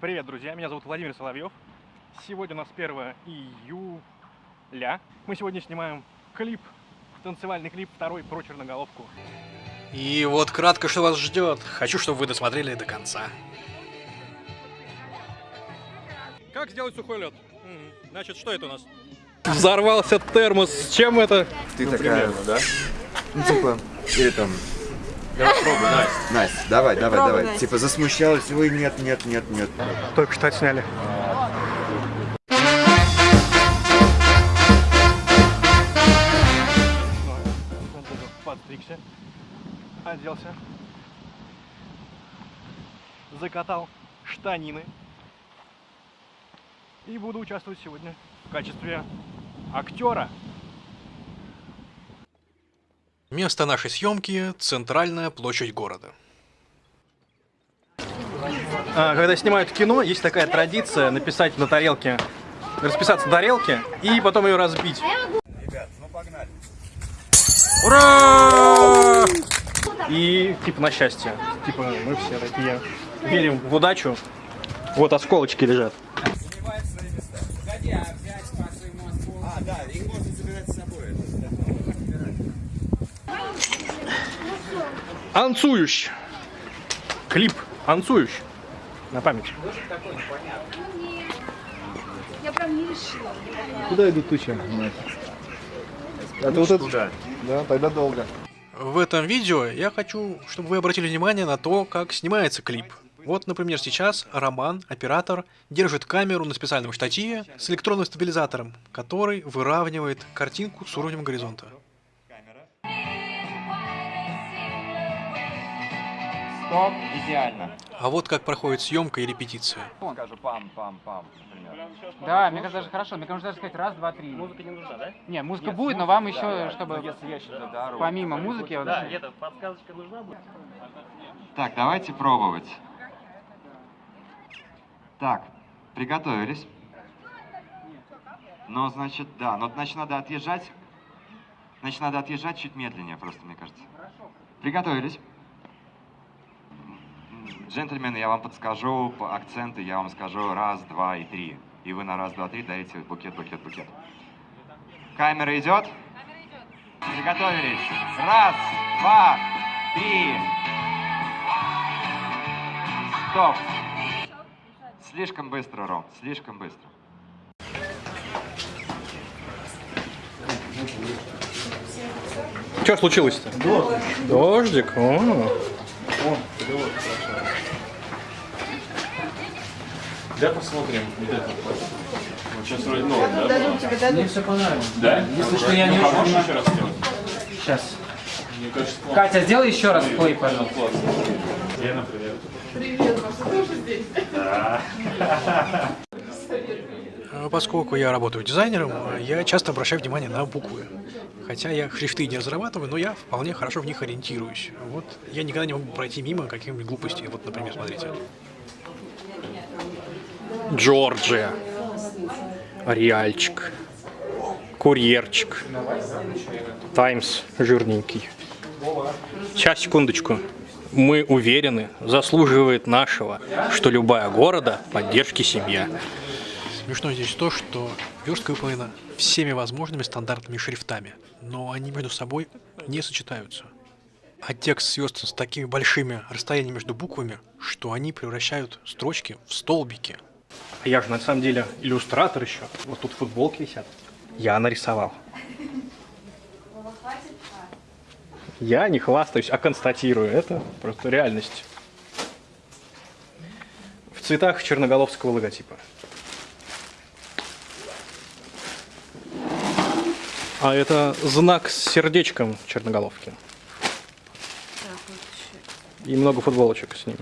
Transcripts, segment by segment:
Привет, друзья! Меня зовут Владимир Соловьев. Сегодня у нас 1 июля. Мы сегодня снимаем клип, танцевальный клип второй про черноголовку. И вот кратко, что вас ждет. Хочу, чтобы вы досмотрели до конца. Как сделать сухой лед? Значит, что это у нас? Взорвался термос. С чем это? Ты такая, да? Ну, типа, или там... Настя. Настя, давай, давай, Пробуй, давай. Настя. Типа засмущалась, ой, нет, нет, нет, нет. Только что отсняли. Подстригся, оделся, закатал штанины и буду участвовать сегодня в качестве актера. Место нашей съемки – центральная площадь города. А, Когда снимают кино, есть такая традиция написать на тарелке, расписаться на тарелке и потом ее разбить. Ура! И типа на счастье. Типа мы все такие верим в удачу. Вот осколочки лежат. А, да, их можно забирать с собой. Анцующ. Клип Анцующ. На память. Я прям не решила. Куда идут тучи? Это вот это? Да, тогда долго. В этом видео я хочу, чтобы вы обратили внимание на то, как снимается клип. Вот, например, сейчас Роман, оператор, держит камеру на специальном штативе с электронным стабилизатором, который выравнивает картинку с уровнем горизонта. Стоп, идеально. А вот как проходит съемка и репетиция. Скажу пам-пам-пам, например. Да, мне кажется, даже хорошо. Мне кажется, даже сказать раз, два, три. Музыка не нужна, да? Не, музыка будет, но вам еще, чтобы Если я сейчас дорогу. помимо музыки... вот- это подсказочка нужна будет? Так, давайте пробовать. Так, приготовились. Но, значит, да, но, значит, надо отъезжать. Значит, надо отъезжать чуть медленнее просто, мне кажется. Приготовились. Джентльмены, я вам подскажу по акценты, я вам скажу раз, два и три. И вы на раз, два, три даете букет, букет, букет. Камера идет? Приготовились. Раз, два, три. Стоп. Слишком быстро, Ром, слишком быстро. Что случилось-то? Дождик. О. Да, посмотрим. Вот это вот. Вот сейчас вроде новый, да? Дадут тебе, дадут. все понравилось. Да? Если что, я не А очень- еще раз сделать? Сейчас. Мне кажется. Катя, сделай еще раз плей, пожалуйста. Лена, привет. А Поскольку я работаю дизайнером, я часто обращаю внимание на буквы. Хотя я шрифты не разрабатываю, но я вполне хорошо в них ориентируюсь. Вот я никогда не могу пройти мимо каких-нибудь глупостей. Вот, например, смотрите. Джорджия. Реальчик. Курьерчик. Таймс жирненький. Сейчас, секундочку. Мы уверены, заслуживает нашего, что любая города поддержки семья. Смешно здесь то, что верстка выполнена всеми возможными стандартными шрифтами, но они между собой не сочетаются. А текст сверстан с такими большими расстояниями между буквами, что они превращают строчки в столбики. А Я же на самом деле иллюстратор еще. Вот тут футболки висят. Я нарисовал. Я не хвастаюсь, а констатирую. Это просто реальность. В цветах черноголовского логотипа. А это знак с сердечком черноголовки. И много футболочек с ним.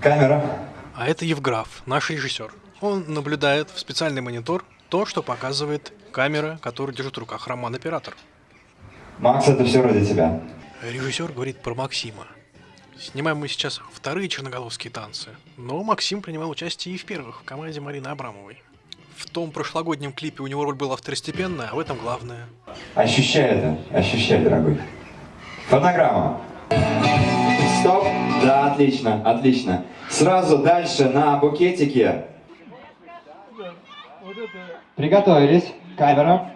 Камера. А это Евграф, наш режиссер. Он наблюдает в специальный монитор то, что показывает камера, которую держит в руках Роман-оператор. Макс, это все ради тебя. Режиссер говорит про Максима. Снимаем мы сейчас вторые черноголовские танцы, но Максим принимал участие и в первых, в команде Марины Абрамовой. В том прошлогоднем клипе у него роль была второстепенная, а в этом главная. Ощущай это, ощущай, дорогой. Фонограмма. Стоп. Да, отлично, отлично. Сразу дальше на букетике. Приготовились. Камера.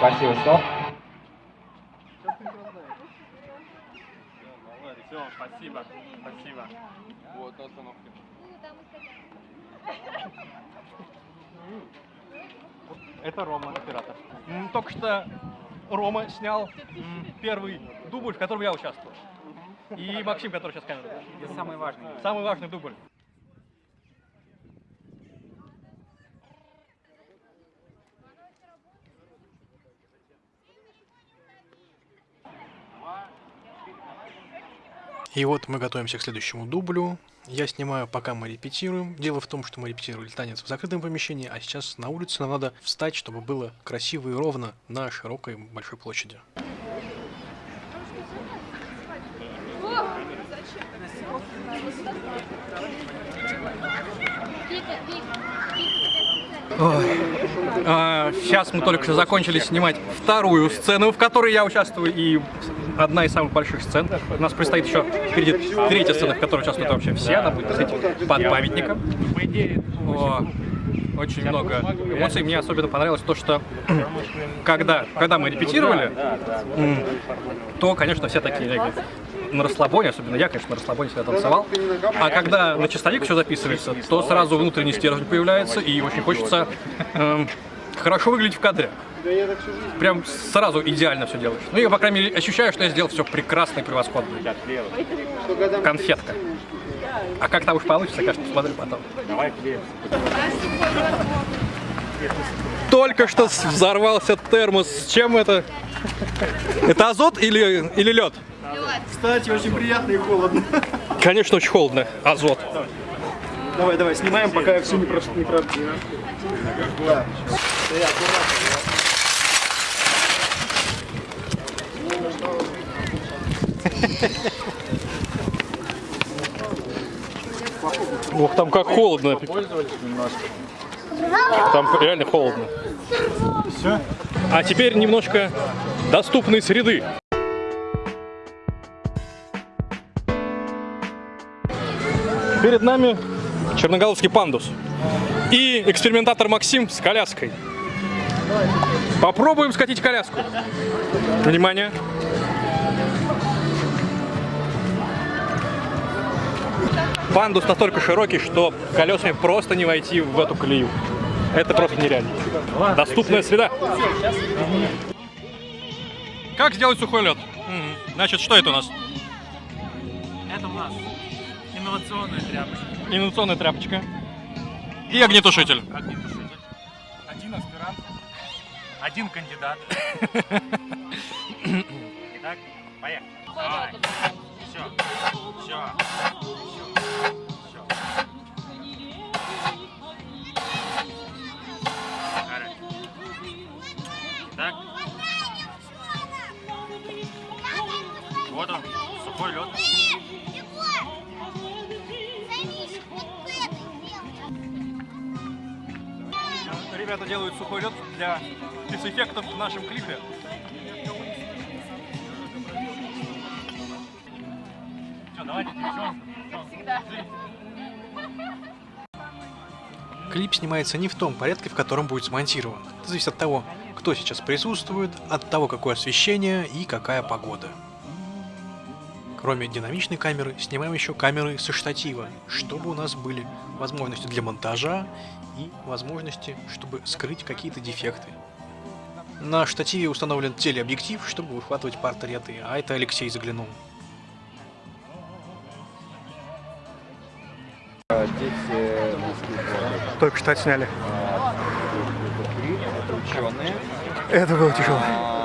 Спасибо, стоп. Это Рома, оператор. Только что Рома снял первый дубль, в котором я участвовал. И Максим, который сейчас камеру. Это самый важный. Самый важный дубль. И вот мы готовимся к следующему дублю. Я снимаю, пока мы репетируем. Дело в том, что мы репетировали танец в закрытом помещении, а сейчас на улице нам надо встать, чтобы было красиво и ровно на широкой большой площади. А, сейчас мы только что закончили снимать вторую сцену, в которой я участвую, и одна из самых больших сцен. У нас предстоит еще впереди третья сцена, в которой участвуют вообще все. Она будет, кстати, под памятником. О, очень много эмоций. Мне особенно понравилось то, что когда, когда мы репетировали, то, конечно, все такие на расслабоне, особенно я, конечно, на расслабоне всегда танцевал. А когда на чистовик все записывается, то сразу внутренний стержень появляется, и очень хочется эм, хорошо выглядеть в кадре. Прям сразу идеально все делаешь. Ну, я, по крайней мере, ощущаю, что я сделал все прекрасно и превосходно. Конфетка. А как там уж получится, конечно, посмотрю потом. Только что взорвался термос. С чем это? Это азот или, или лед? Кстати, очень приятно и холодно. Конечно, очень холодно. Азот. Давай, давай, снимаем, пока я все не прошу, не про... Да. Ох, там как холодно. Там реально холодно. А теперь немножко доступной среды. Перед нами черноголовский пандус и экспериментатор Максим с коляской. Попробуем скатить коляску. Внимание. Пандус настолько широкий, что колесами просто не войти в эту колею. Это просто нереально. Доступная среда. Как сделать сухой лед? Значит, что это у нас? Это у нас инновационная тряпочка. Инновационная тряпочка. И огнетушитель. Огнетушитель. Один аспирант. Один кандидат. Итак, поехали. Давай. Все. Все. Все. Итак. Вот он, сухой лед. Ребята делают сухой лед для спецэффектов в нашем клипе. Все, давайте. Клип снимается не в том порядке, в котором будет смонтирован. Это зависит от того, кто сейчас присутствует, от того, какое освещение и какая погода. Кроме динамичной камеры, снимаем еще камеры со штатива, чтобы у нас были возможности для монтажа и возможности, чтобы скрыть какие-то дефекты. На штативе установлен телеобъектив, чтобы выхватывать портреты, а это Алексей заглянул. Только что ученые. Это было тяжело.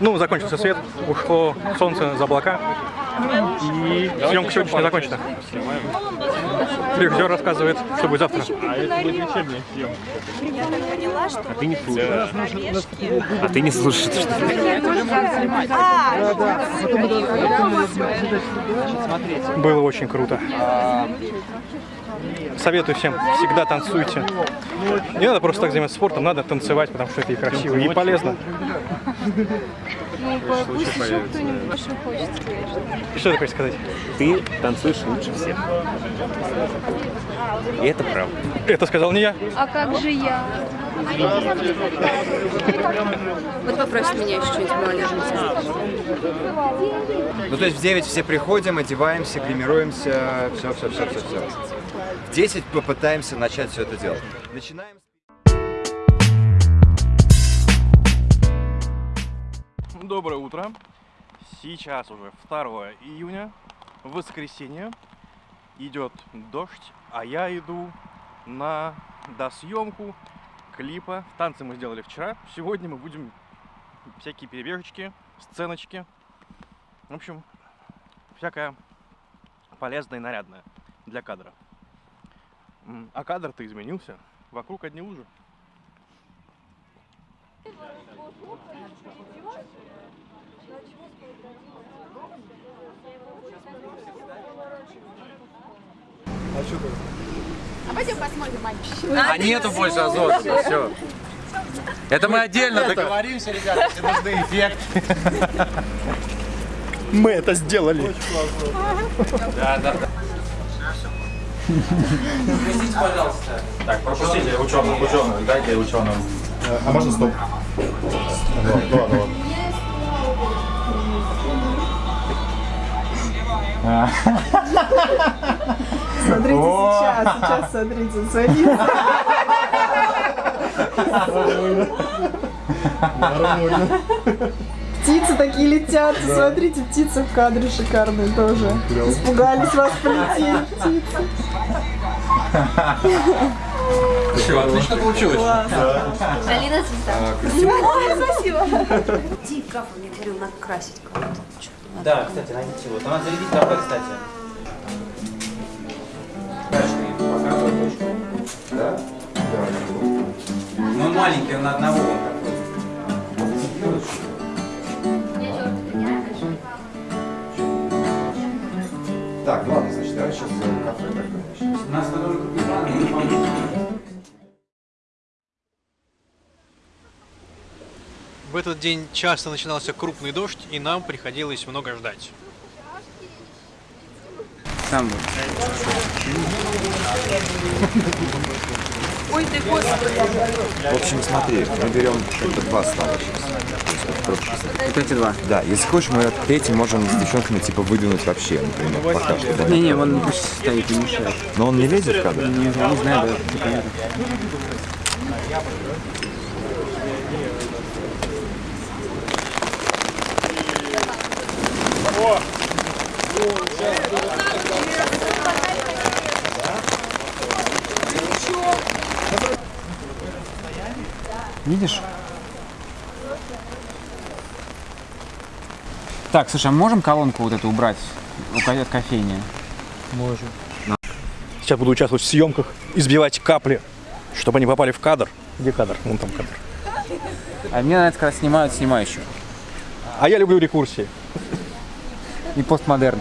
Ну, закончился свет, ушло солнце за облака, и съемка сегодняшняя закончена. Режиссер рассказывает, что будет завтра. Поняла, что вот эти орешки... А ты не слушаешь, что А, Было очень круто. Советую всем, всегда танцуйте. Не надо просто так заниматься спортом, надо танцевать, потому что это и красиво, и полезно. ну, пусть еще кто-нибудь что хочет сказать. Что ты хочешь сказать? ты танцуешь лучше всех. И это правда. Это сказал не я. А как же я? Вот попросит меня еще что-нибудь молодежное. Ну, то есть в 9 все приходим, одеваемся, гримируемся, все, 10 попытаемся начать все это делать. Начинаем. Доброе утро. Сейчас уже 2 июня, воскресенье. Идет дождь, а я иду на досъемку клипа. Танцы мы сделали вчера. Сегодня мы будем всякие перебежечки, сценочки. В общем, всякое полезное и нарядное для кадра. А кадр-то изменился. Вокруг одни лужи. А нету больше азота, все. Это мы отдельно договоримся, ребята, если нужны эффекты. Мы это сделали. Да, да, да. Пропустите, пожалуйста. Так, пропустите ученых, ученых, дайте ученым. А можно стоп? Ну ладно, ладно. Смотрите сейчас, сейчас смотрите, смотрите. Птицы такие летят, смотрите, птицы в кадре шикарные тоже. Испугались вас полетели птицы. Все, отлично получилось. Алина звезда. Ой, спасибо. Ди, Кафа мне говорил, надо красить кого-то. Да, кстати, найдите его. Надо зарядить кафе, кстати. Да? Ну, он маленький, он на одного. Так, ладно, значит, давай сейчас сделаем кафе тогда. У нас не помним. В этот день часто начинался крупный дождь, и нам приходилось много ждать. Сам. Ой, ты господи. В общем, смотри, мы берем это два стола сейчас. Вот эти два. Да, если хочешь, мы третий можем с девчонками типа выдвинуть вообще, например, пока что. да. Не-не, он пусть стоит, не мешает. Но он не лезет в кадр? Не, не знаю, да, это. Видишь? Так, слушай, а можем колонку вот эту убрать от кофейни? Можем. Сейчас буду участвовать в съемках, избивать капли, чтобы они попали в кадр. Где кадр? Вон там кадр. А мне нравится, когда снимают снимающую. А я люблю рекурсии. И постмодерн.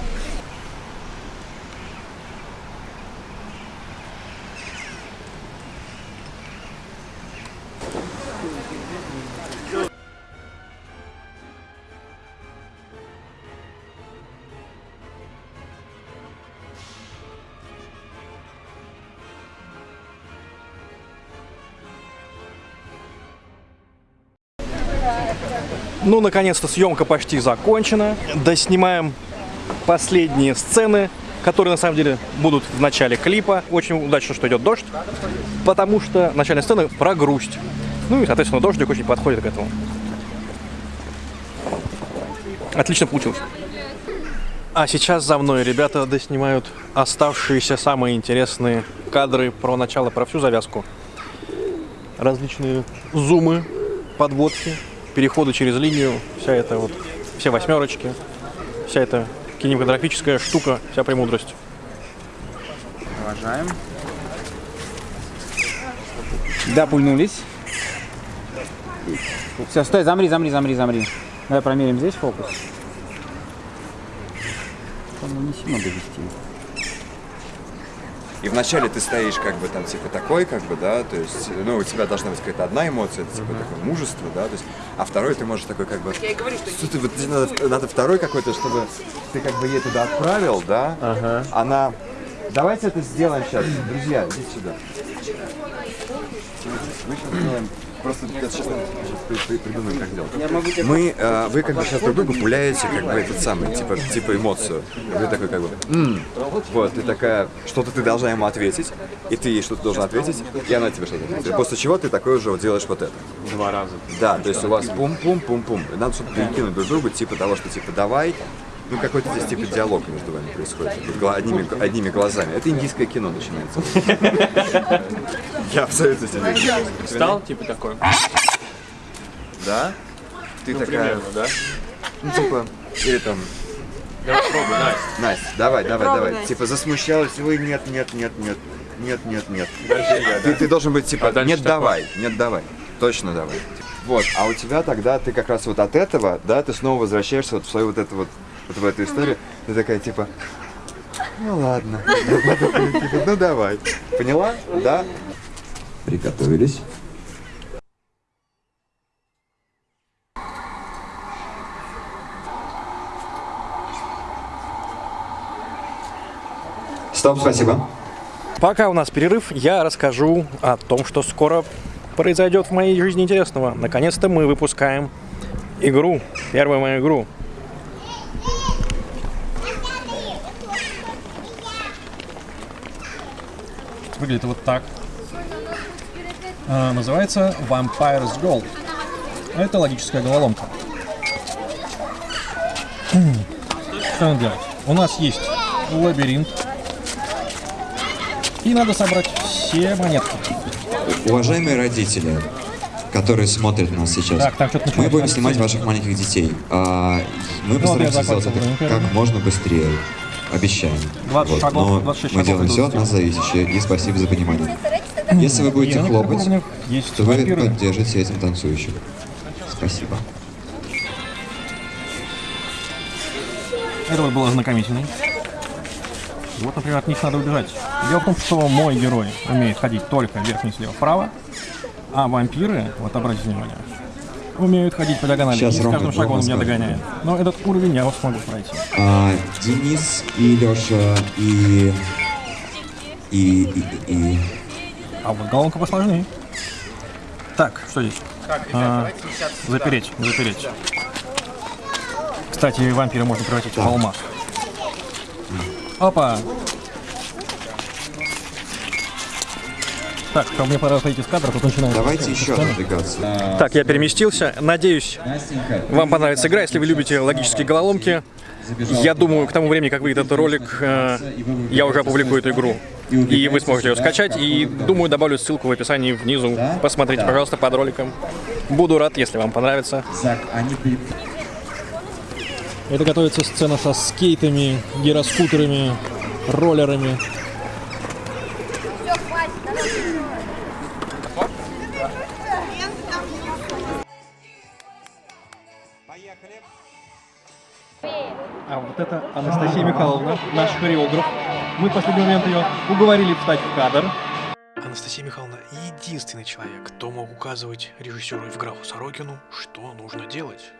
Ну, наконец-то съемка почти закончена. Доснимаем последние сцены, которые на самом деле будут в начале клипа. Очень удачно, что идет дождь, потому что начальная сцена про грусть. Ну и, соответственно, дождик очень подходит к этому. Отлично получилось. А сейчас за мной ребята доснимают оставшиеся самые интересные кадры про начало, про всю завязку. Различные зумы, подводки, переходы через линию, вся эта вот, все восьмерочки, вся эта кинематографическая штука, вся премудрость. Провожаем. Да, пульнулись. Все, стой, замри, замри, замри, замри. Давай промерим здесь фокус. По-моему, не сильно довести. И вначале ты стоишь как бы там типа такой, как бы, да, то есть, ну, у тебя должна быть какая-то одна эмоция, это типа такое мужество, да, то есть, а второй ты можешь такой как бы... Я и говорю, что Что ты, вот, надо, надо второй какой-то, чтобы ты как бы ей туда отправил, да, Ага. она... Давайте это сделаем сейчас, друзья, идите сюда. Мы сейчас сделаем... Просто я сейчас, сейчас при- при- придумаем, как делать. Мы, э, вы как бы сейчас друг другу пуляете как бы этот самый, типа, типа эмоцию. Вы такой как бы, «М». вот, ты такая, что-то ты должна ему ответить, и ты ей что-то должен ответить, и она тебе что-то ответит. После чего ты такой уже вот делаешь вот это. Два раза. Да, то есть у вас пум-пум-пум-пум. Надо что-то перекинуть друг другу, типа того, что типа давай. Ну, какой-то здесь типа диалог между вами происходит. Одними, одними глазами. Это индийское кино начинается. Я абсолютно тебе Встал, типа такой. Да? Ты Ну, такая, примерно, да? ну, типа, или там, Давай пробуй, Настя. Настя, давай, давай, Пробуй, давай. Настя. Типа засмущалась, ой, нет, нет, нет, нет, нет, нет, нет. Я, Ты, да? ты должен быть типа, А нет, такое? давай, нет, давай. Точно давай. Вот, а у тебя тогда ты как раз вот от этого, да, ты снова возвращаешься вот в свою вот эту вот, вот в эту историю. Ты такая типа, ну ладно, ну давай. Поняла? Да? Приготовились. Стоп, спасибо. Пока у нас перерыв, я расскажу о том, что скоро произойдет в моей жизни интересного. Наконец-то мы выпускаем игру, первую мою игру. Выглядит вот так. А, называется Vampire's Gold. Это логическая головоломка. Что надо делать? У нас есть лабиринт, и надо собрать все монетки. Уважаемые родители, которые смотрят нас сейчас, Так, там что-то мы будем снимать ваших маленьких детей. А, мы Ну, постараемся сделать это как можно быстрее. Обещаем. 20 шагов, но 26 мы шагов делаем все от нас зависящее, и спасибо за понимание. Если вы будете некоторых хлопать, то вы вампиры. поддержите этим танцующих. Спасибо. Это вот был ознакомительный. Вот, например, от них надо убежать. Дело в том, что мой герой умеет ходить только вверх, вниз, слева, вправо, а вампиры, вот обратите внимание, умеют ходить по диагонали. Сейчас и с каждым шагом он меня догоняет. Но этот уровень я смогу пройти. А, Денис и Леша и... И, и, и, А вот головка посложнее. Так, что здесь? А, запереть, запереть. Кстати, вампира можно превратить в алмаз. Опа! Так, как мне пора выходить из кадра, тут начинается. Давайте еще аппликацию. Так, я переместился. Надеюсь, вам понравится игра. Если вы любите логические головоломки, я думаю, к тому времени, как выйдет этот ролик, э, я уже опубликую эту игру. И вы сможете ее скачать. И думаю, добавлю ссылку в описании внизу. Посмотрите, пожалуйста, под роликом. Буду рад, если вам понравится. Это готовится сцена со скейтами, гироскутерами, роллерами. Анастасия Михайловна, наш хореограф. Мы в последний момент ее уговорили встать в кадр. Анастасия Михайловна единственный человек, кто мог указывать режиссеру Евграфу Сорокину, что нужно делать.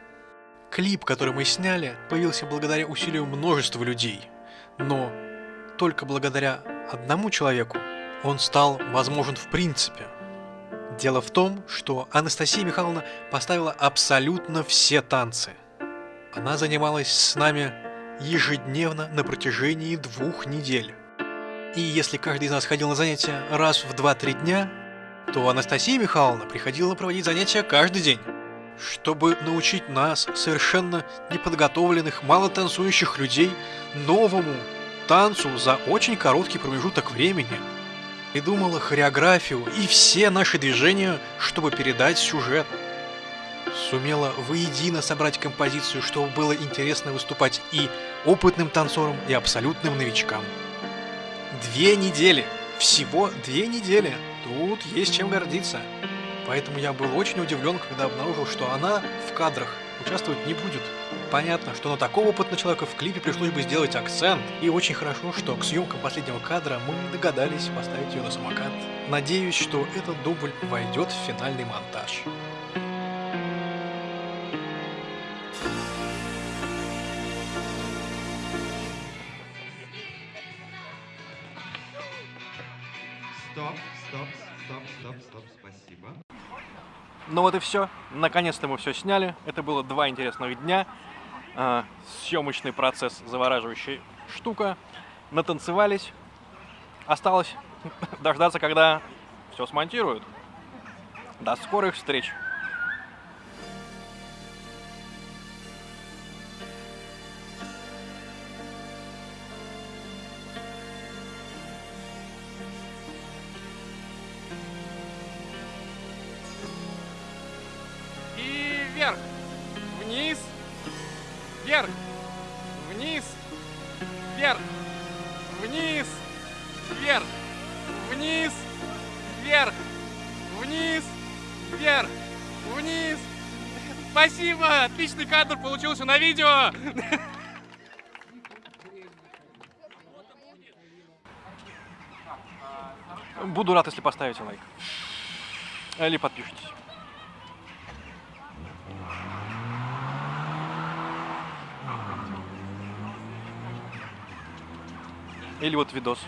Клип, который мы сняли, появился благодаря усилию множества людей. Но только благодаря одному человеку он стал возможен в принципе. Дело в том, что Анастасия Михайловна поставила абсолютно все танцы. Она занималась с нами ежедневно на протяжении двух недель. И если каждый из нас ходил на занятия раз в 2-3 дня, то Анастасия Михайловна приходила проводить занятия каждый день, чтобы научить нас, совершенно неподготовленных, мало танцующих людей, новому танцу за очень короткий промежуток времени. Придумала хореографию и все наши движения, чтобы передать сюжет. Сумела воедино собрать композицию, чтобы было интересно выступать и опытным танцорам, и абсолютным новичкам. Две недели. Всего две недели. Тут есть чем гордиться. Поэтому я был очень удивлен, когда обнаружил, что она в кадрах участвовать не будет. Понятно, что на такого опытного человека в клипе пришлось бы сделать акцент. И очень хорошо, что к съемкам последнего кадра мы догадались поставить ее на самокат. Надеюсь, что этот дубль войдет в финальный монтаж. Спасибо. Ну вот и все. Наконец-то мы все сняли. Это было два интересных дня. А, съемочный процесс завораживающая штука. Натанцевались. Осталось дождаться, когда все смонтируют. До скорых встреч! Вверх, вниз, вверх, вниз, вверх, вниз. Спасибо, отличный кадр получился на видео. Буду рад, если поставите лайк. Или подпишитесь. Или вот видос.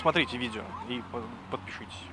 Смотрите видео и по- подпишитесь.